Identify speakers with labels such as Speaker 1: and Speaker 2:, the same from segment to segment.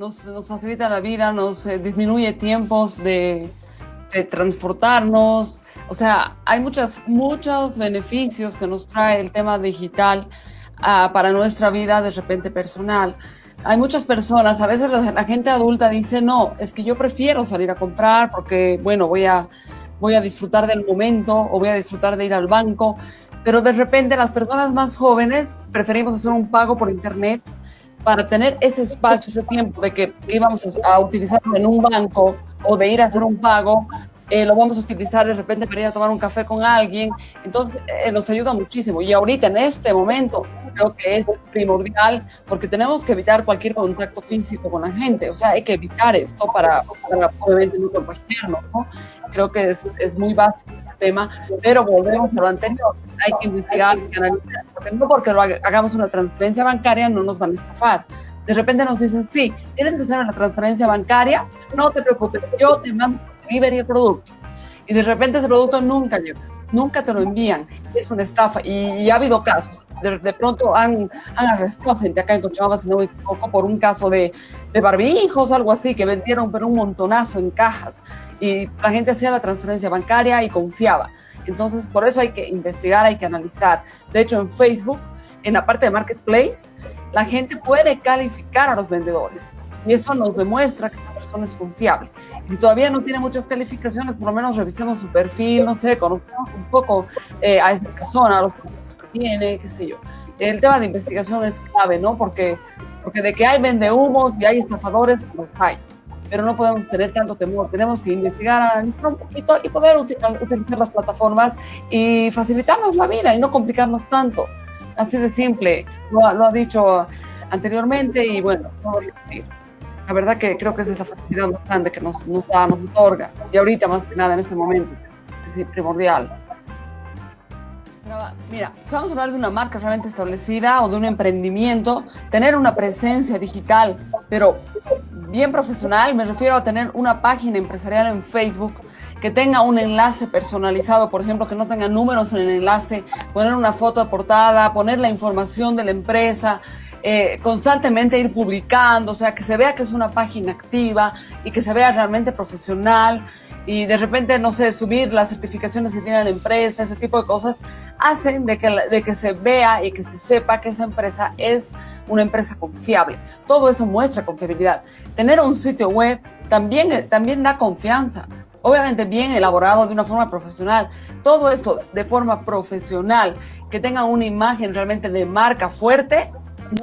Speaker 1: nos, nos facilita la vida, nos eh, disminuye tiempos de, de transportarnos, o sea, hay muchas, muchos beneficios que nos trae el tema digital uh, para nuestra vida de repente personal. Hay muchas personas, a veces la, la, gente adulta dice, no, es que yo prefiero salir a comprar porque, bueno, voy a, voy a disfrutar del momento o voy a disfrutar de ir al banco, pero de repente las personas más jóvenes preferimos hacer un pago por internet para tener ese espacio, ese tiempo de que íbamos a, a utilizarlo en un banco o de ir a hacer un pago, eh, lo vamos a utilizar de repente para ir a tomar un café con alguien. Entonces, eh, nos ayuda muchísimo. Y ahorita, en este momento, creo que es primordial porque tenemos que evitar cualquier contacto físico con la gente. O sea, hay que evitar esto para, para obviamente, no contagiarnos. ¿no? Creo que es, es muy básico este tema, pero volvemos a lo anterior. Hay que investigar, hay que analizar, porque no porque lo hagamos una transferencia bancaria no nos van a estafar. De repente nos dicen, sí, tienes que hacer una transferencia bancaria, no te preocupes, yo te mando delivery el producto. Y de repente ese producto nunca llega, nunca te lo envían. Es una estafa y, ha habido casos. De, pronto han, han arrestado gente acá en Cochabamba, si no me equivoco, por un caso de, de barbijos, algo así, que vendieron pero un montonazo en cajas. Y la gente hacía la transferencia bancaria y confiaba. Entonces, por eso hay que investigar, hay que analizar. De hecho, en Facebook, en la parte de Marketplace, la gente puede calificar a los vendedores y eso nos demuestra que persona es confiable. Y si todavía no tiene muchas calificaciones, por lo menos revisemos su perfil, no sé, conozcamos un poco eh, a esta persona, los productos que tiene, qué sé yo. El tema de investigación es clave, ¿no? Porque, porque de que hay vendehumos y hay estafadores, pues hay. Pero no podemos tener tanto temor, tenemos que investigar un poquito y poder utilizar las plataformas y facilitarnos la vida y no complicarnos tanto. Así de simple, lo, lo ha dicho anteriormente y bueno, no lo repetir. La verdad que creo que esa es la facilidad más grande que nos, nos da, nos otorga. Y ahorita más que nada en este momento, es, es primordial. Mira, si vamos a hablar de una marca realmente establecida o de un emprendimiento, tener una presencia digital, pero bien profesional, me refiero a tener una página empresarial en Facebook que tenga un enlace personalizado, por ejemplo, que no tenga números en el enlace, poner una foto de portada, poner la información de la empresa, eh, constantemente ir publicando, o sea, que se vea que es una página activa y que se vea realmente profesional y de repente, no sé, subir las certificaciones que tiene la empresa, ese tipo de cosas, hacen de que, de que se vea y que se sepa que esa empresa es una empresa confiable. Todo eso muestra confiabilidad. Tener un sitio web también, también da confianza. Obviamente bien elaborado de una forma profesional. Todo esto de forma profesional, que tenga una imagen realmente de marca fuerte,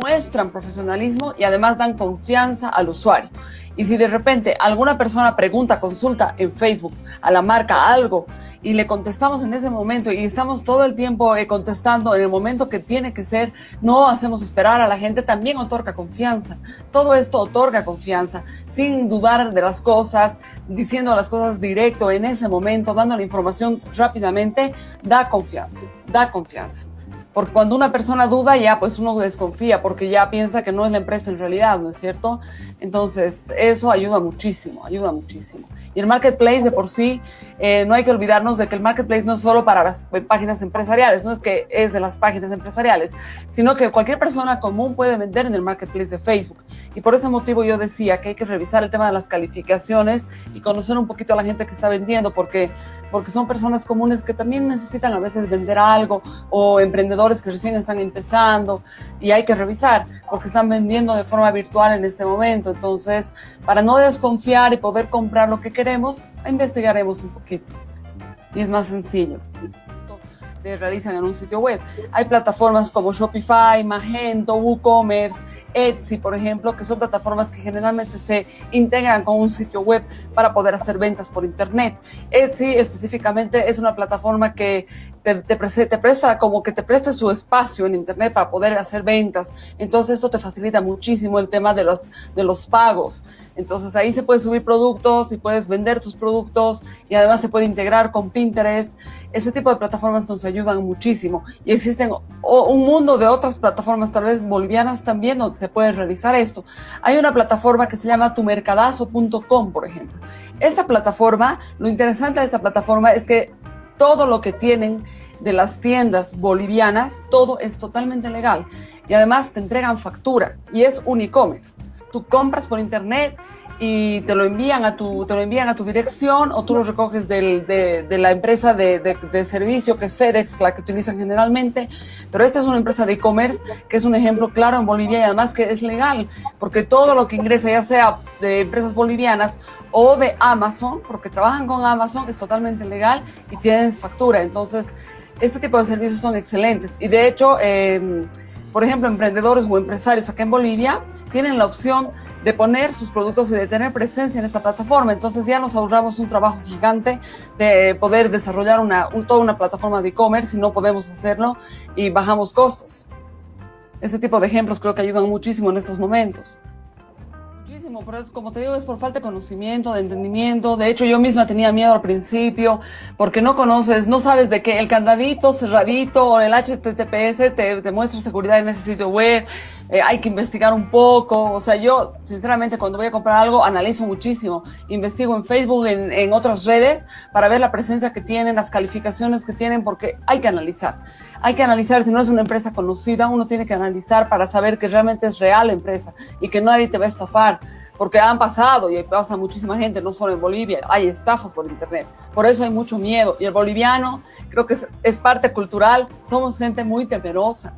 Speaker 1: muestran profesionalismo y además dan confianza al usuario. Y si de repente alguna persona pregunta, consulta en Facebook a la marca algo y le contestamos en ese momento y estamos todo el tiempo eh, contestando en el momento que tiene que ser, no hacemos esperar a la gente, también otorga confianza. Todo esto otorga confianza, sin dudar de las cosas, diciendo las cosas directo en ese momento, dando la información rápidamente, da confianza, da confianza. Porque cuando una persona duda, ya pues uno desconfía, porque ya piensa que no es la empresa en realidad, ¿no es cierto? Entonces, eso ayuda muchísimo, ayuda muchísimo. Y el marketplace de por sí, eh, no hay que olvidarnos de que el marketplace no es solo para las páginas empresariales, no es que es de las páginas empresariales, sino que cualquier persona común puede vender en el marketplace de Facebook. Y por ese motivo yo decía que hay que revisar el tema de las calificaciones y conocer un poquito a la gente que está vendiendo, porque, porque son personas comunes que también necesitan a veces vender algo o emprendedores que recién están empezando y hay que revisar porque están vendiendo de forma virtual en este momento. Entonces, para no desconfiar y poder comprar lo que queremos, investigaremos un poquito. Y es más sencillo realizan en un sitio web. Hay plataformas como Shopify, Magento, WooCommerce, Etsy, por ejemplo, que son plataformas que generalmente se integran con un sitio web para poder hacer ventas por Internet. Etsy específicamente es una plataforma que te, te, te, presta como que te presta su espacio en Internet para poder hacer ventas. Entonces esto te facilita muchísimo el tema de los, de los pagos. Entonces ahí se puede subir productos y puedes vender tus productos y además se puede integrar con Pinterest. Ese tipo de plataformas nos ayudan muchísimo. Y existen un mundo de otras plataformas, tal vez bolivianas también, donde se puede realizar esto. Hay una plataforma que se llama tumercadazo.com, por ejemplo. Esta plataforma, lo interesante de esta plataforma es que todo lo que tienen de las tiendas bolivianas, todo es totalmente legal. Y además te entregan factura y es un e-commerce. tú compras por internet y te lo envían a tu, te lo envían a tu dirección o tú lo recoges del, de, de, la empresa de, de, de, servicio que es FedEx, la que utilizan generalmente. Pero esta es una empresa de e-commerce que es un ejemplo claro en Bolivia y además que es legal, porque todo lo que ingresa, ya sea de empresas bolivianas o de Amazon, porque trabajan con Amazon, es totalmente legal y tienes factura. Entonces, este tipo de servicios son excelentes. Y de hecho, eh, por ejemplo, emprendedores o empresarios acá en Bolivia tienen la opción de poner sus productos y de tener presencia en esta plataforma. Entonces ya nos ahorramos un trabajo gigante de poder desarrollar una, un, toda una plataforma de e-commerce y no podemos hacerlo y bajamos costos. Este tipo de ejemplos creo que ayudan muchísimo en estos momentos pero es, como te digo, es por falta de conocimiento, de entendimiento. De hecho, yo misma tenía miedo al principio, porque no conoces, no sabes de qué el candadito cerradito o el HTTPS te, te muestra seguridad en ese sitio web, eh, hay que investigar un poco. O sea, yo, sinceramente, cuando voy a comprar algo, analizo muchísimo. Investigo en Facebook, en, en otras redes, para ver la presencia que tienen, las calificaciones que tienen, porque hay que analizar. Hay que analizar, si no es una empresa conocida, uno tiene que analizar para saber que realmente es real la empresa y que nadie te va a estafar porque han pasado y pasa muchísima gente, no solo en Bolivia, hay estafas por internet. Por eso hay mucho miedo. Y el boliviano creo que es, es parte cultural, somos gente muy temerosa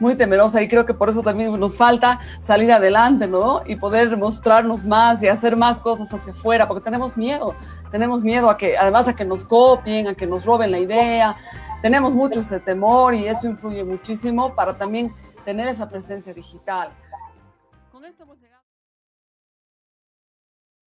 Speaker 1: muy temerosa y creo que por eso también nos falta salir adelante, ¿no? Y poder mostrarnos más y hacer más cosas hacia afuera, porque tenemos miedo, tenemos miedo a que, además a que nos copien, a que nos roben la idea, tenemos mucho ese temor y eso influye muchísimo para también tener esa presencia digital. Con esto llegado